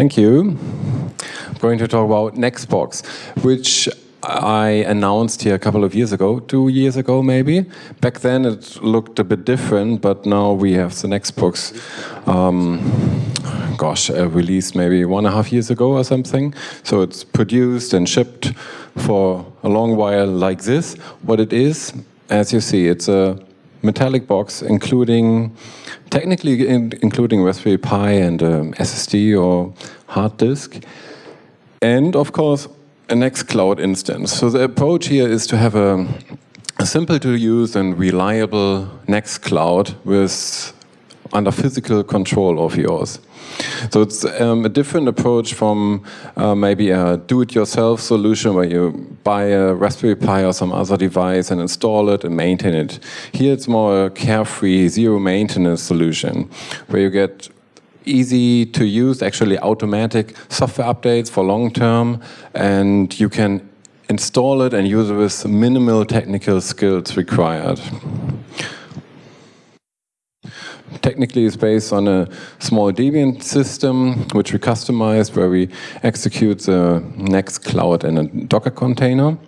Thank you. I'm going to talk about Nextbox, which I announced here a couple of years ago, two years ago maybe. Back then it looked a bit different, but now we have the Nextbox, um, gosh, released maybe one and a half years ago or something. So it's produced and shipped for a long while like this. What it is, as you see, it's a metallic box including, technically in, including Raspberry Pi and um, SSD or hard disk. And of course, a Nextcloud instance. So the approach here is to have a, a simple to use and reliable Nextcloud with under physical control of yours. So it's um, a different approach from uh, maybe a do-it-yourself solution where you buy a Raspberry Pi or some other device and install it and maintain it. Here it's more a carefree, zero maintenance solution where you get easy to use, actually automatic software updates for long term, and you can install it and use it with minimal technical skills required. Technically, it's based on a small Debian system, which we customized, where we execute the Nextcloud in a Docker container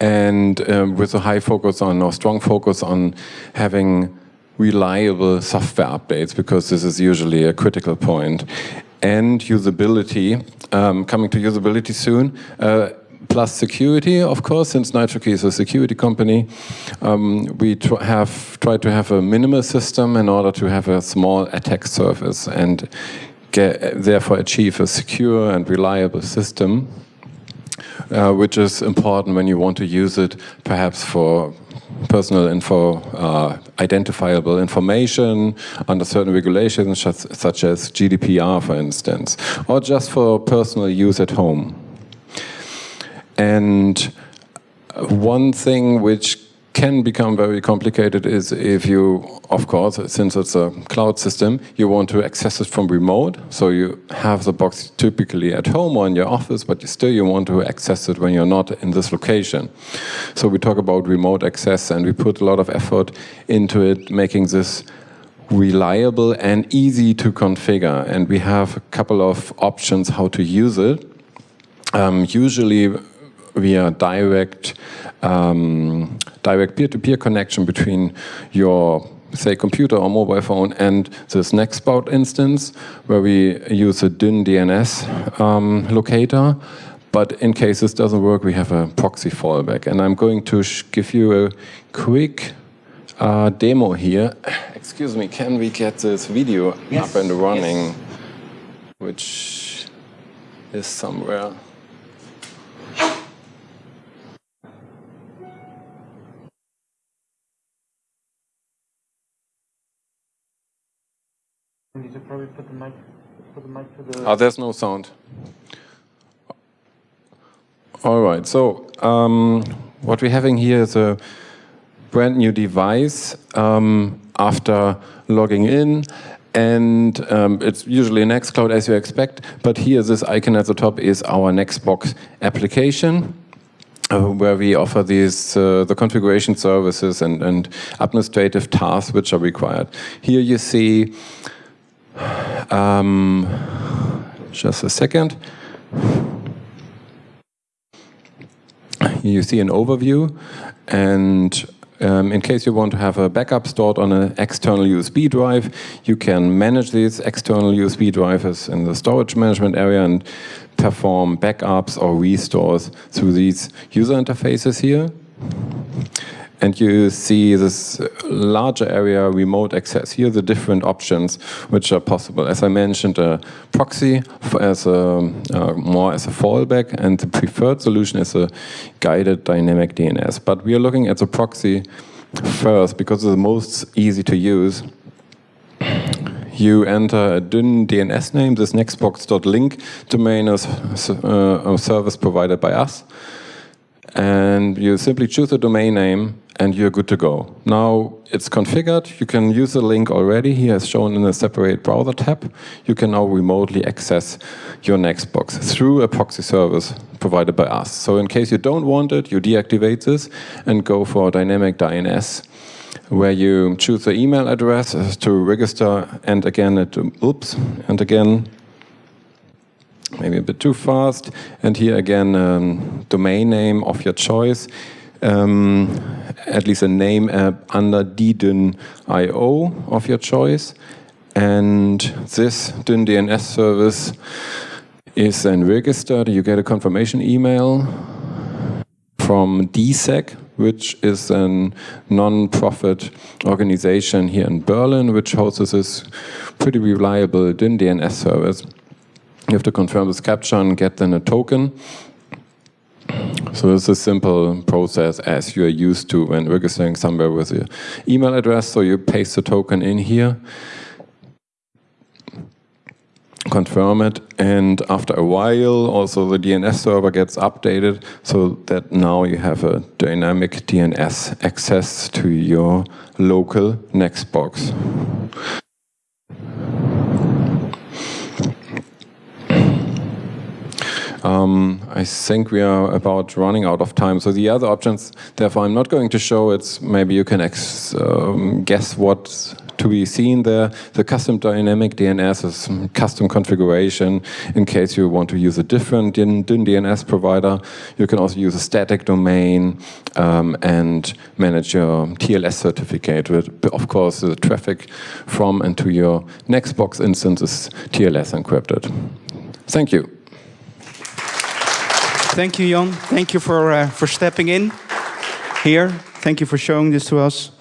and um, with a high focus on, or strong focus on having reliable software updates because this is usually a critical point. And usability, um, coming to usability soon, uh, plus security, of course, since NitroKey is a security company. Um, we tr have tried to have a minimal system in order to have a small attack surface and get, therefore achieve a secure and reliable system. Uh, which is important when you want to use it perhaps for personal info, uh, identifiable information under certain regulations such as GDPR, for instance, or just for personal use at home. And one thing which can become very complicated is if you, of course, since it's a cloud system, you want to access it from remote. So you have the box typically at home or in your office, but you still you want to access it when you're not in this location. So we talk about remote access and we put a lot of effort into it, making this reliable and easy to configure. And we have a couple of options how to use it. Um, usually via direct um, direct peer-to-peer -peer connection between your say computer or mobile phone and this Nextbox instance where we use a DYN DNS um, locator but in case this doesn't work we have a proxy fallback and I'm going to give you a quick uh, demo here excuse me can we get this video yes. up and running yes. which is somewhere We need to probably put the mic, put the mic to the... Oh, there's no sound. All right, so um, what we're having here is a brand new device um, after logging in and um, it's usually Nextcloud as you expect, but here this icon at the top is our Nextbox application. Uh, where we offer these uh, the configuration services and, and administrative tasks which are required. Here you see um, just a second. You see an overview and um, in case you want to have a backup stored on an external USB drive, you can manage these external USB drivers in the storage management area and perform backups or restores through these user interfaces here and you see this larger area remote access. Here are the different options which are possible. As I mentioned, a proxy as a, uh, more as a fallback, and the preferred solution is a guided dynamic DNS. But we are looking at the proxy first because it's the most easy to use. You enter a DYN DNS name, this nextbox.link domain is uh, a service provided by us. And you simply choose a domain name and you're good to go. Now it's configured, you can use the link already, here as shown in a separate browser tab. You can now remotely access your Nextbox through a proxy service provided by us. So in case you don't want it, you deactivate this and go for dynamic DNS where you choose the email address to register and again, it, oops, and again, maybe a bit too fast. And here again, um, domain name of your choice. Um, at least a name app under dedyn.io of your choice. And this DYN DNS service is then registered. You get a confirmation email from deSEC, which is a non-profit organization here in Berlin, which hosts this pretty reliable DYN DNS service. You have to confirm this captcha and get then a token. So it's a simple process as you are used to when registering somewhere with your email address. So you paste the token in here, confirm it, and after a while also the DNS server gets updated so that now you have a dynamic DNS access to your local Nextbox. Um, I think we are about running out of time. So the other options, therefore, I'm not going to show. It's maybe you can um, guess what to be seen there. The custom dynamic DNS is custom configuration in case you want to use a different DYN DNS provider. You can also use a static domain um, and manage your TLS certificate. With, of course, the traffic from and to your Nextbox instance is TLS encrypted. Thank you. Thank you, Jan. Thank you for, uh, for stepping in here. Thank you for showing this to us.